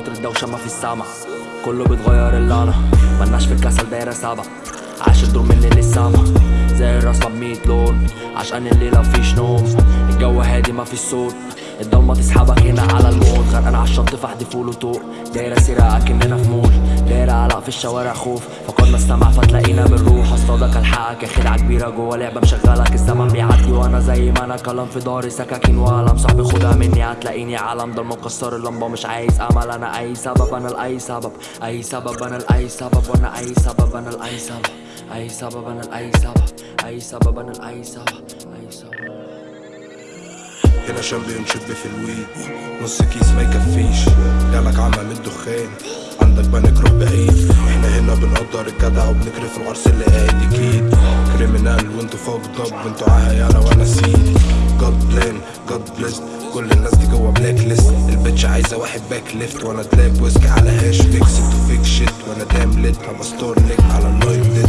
كتر الدوشة ما في سامع كله بيتغير الا أنا ملناش في الكسل دايرة سابع عاش الدور مني للسما. زي الرسمة بميت لون. عشان الليلة مفيش نوم. الجو هادي مفيش صوت. الضلمة تسحبك هنا على الموت. غرقان على الشط فحدي فول وطوق. دايرة سيرة اكننا في مول. دايرة علق في الشوارع خوف. فقدنا السمع فتلاقينا بنروح. أصطادك ألحقك. يا خدعة كبيرة جوا لعبة مشغلك. الزمن بيعدي وأنا زي ما أنا كلام في داري سكاكين وقلم صاحبي خدها مني هتلاقيني عالم. ضلمة مكسر اللمبة مش عايز أمل. أنا أي سبب أنا لأي سبب. أي سبب أنا لأي سبب. وأنا أي سبب أنا لأي سبب. أي سبب أنا لأي سبب. أي سبب أنا لأي سبب. أي سبب. هنا شامبيون شيب في الويد نص كيس ما يكفيش. جالك عمى من الدخان. عندك بنك روح بعيد. إحنا هنا بنقدر الجدع وبنكرف العرس اللي قايد أكيد كريمنال وانتوا فوق ضب وانتوا عهيانة وأنا سيد جاد بلان جاد بليست كل الناس دي جوا بلاك ليست البتش عايزة واحد باك ليفت وأنا دلاب ويسكي على هاش فيكس أنتوا فيك شيت وأنا دام ليت هبقى ستور نيك على اللايف ديت